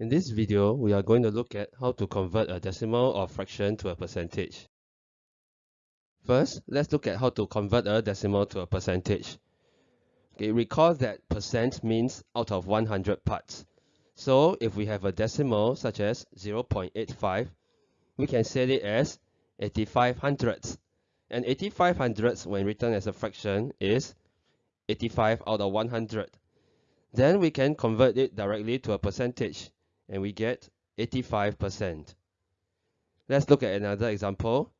In this video, we are going to look at how to convert a decimal or fraction to a percentage. First, let's look at how to convert a decimal to a percentage. Okay, recall that percent means out of 100 parts. So if we have a decimal such as 0.85, we can set it as 85 hundredths. And 85 hundredths when written as a fraction is 85 out of 100. Then we can convert it directly to a percentage and we get 85%. Let's look at another example.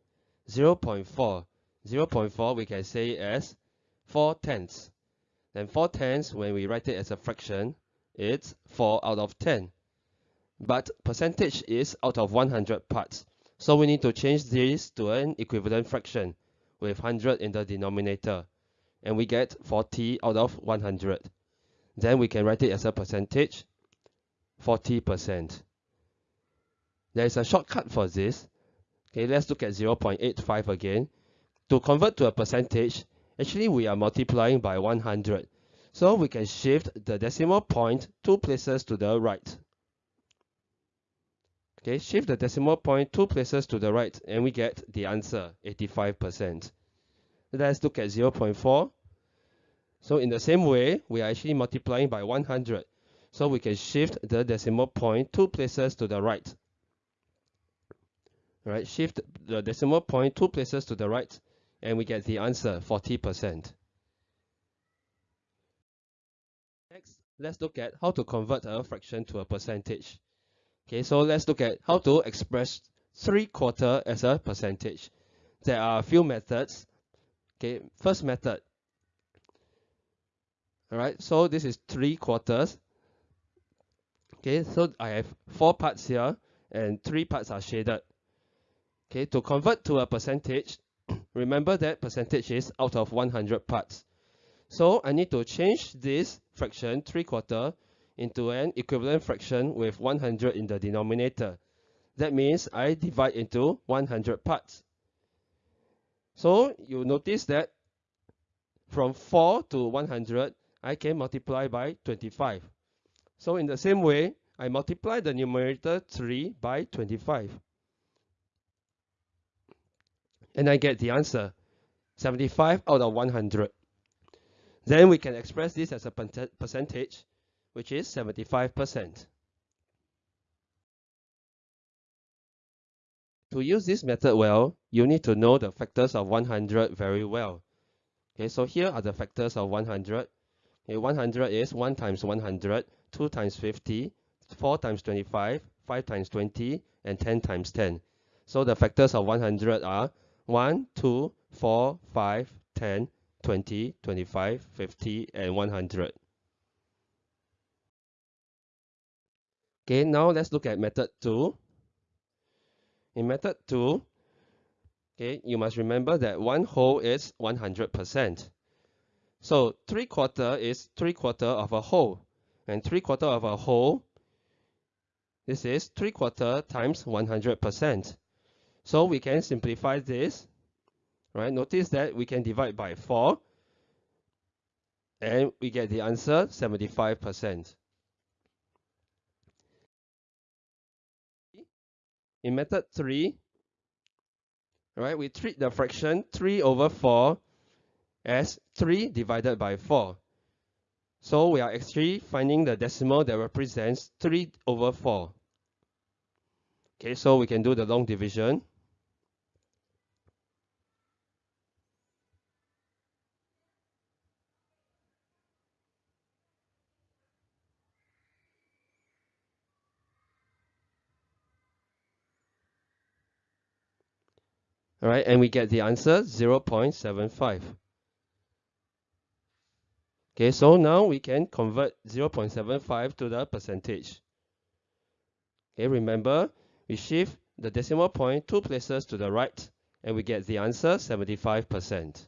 0 0.4. 0 0.4 we can say as 4 tenths. Then 4 tenths, when we write it as a fraction, it's 4 out of 10. But percentage is out of 100 parts. So we need to change this to an equivalent fraction with 100 in the denominator. And we get 40 out of 100. Then we can write it as a percentage 40%. There is a shortcut for this. Okay, let's look at 0.85 again. To convert to a percentage, actually we are multiplying by 100. So we can shift the decimal point two places to the right. Okay, shift the decimal point two places to the right and we get the answer, 85%. Let's look at 0.4. So in the same way, we are actually multiplying by 100. So we can shift the decimal point two places to the right. Right, shift the decimal point two places to the right, and we get the answer 40%. Next, let's look at how to convert a fraction to a percentage. Okay, so let's look at how to express 3 quarter as a percentage. There are a few methods. Okay, first method. Alright, so this is 3 quarters. Okay, so I have four parts here and three parts are shaded. Okay, to convert to a percentage, remember that percentage is out of 100 parts. So I need to change this fraction, 3 quarter, into an equivalent fraction with 100 in the denominator. That means I divide into 100 parts. So you notice that from 4 to 100, I can multiply by 25. So in the same way, I multiply the numerator 3 by 25. And I get the answer, 75 out of 100. Then we can express this as a percentage, which is 75%. To use this method well, you need to know the factors of 100 very well. Okay, so here are the factors of 100. Okay, 100 is 1 times 100, 2 times 50, 4 times 25, 5 times 20, and 10 times 10. So the factors of 100 are 1, 2, 4, 5, 10, 20, 25, 50, and 100. Okay, now let's look at method 2. In method 2, okay, you must remember that one whole is 100%. So 3 quarter is 3 quarter of a whole and 3 quarter of a whole this is 3 quarter times 100%. So we can simplify this. Right? Notice that we can divide by 4 and we get the answer 75%. In method 3, right, we treat the fraction 3 over 4 as 3 divided by 4. So we are actually finding the decimal that represents 3 over 4. Okay, so we can do the long division. All right, and we get the answer 0.75. Okay, so now we can convert 0.75 to the percentage. Okay, remember, we shift the decimal point two places to the right and we get the answer 75%.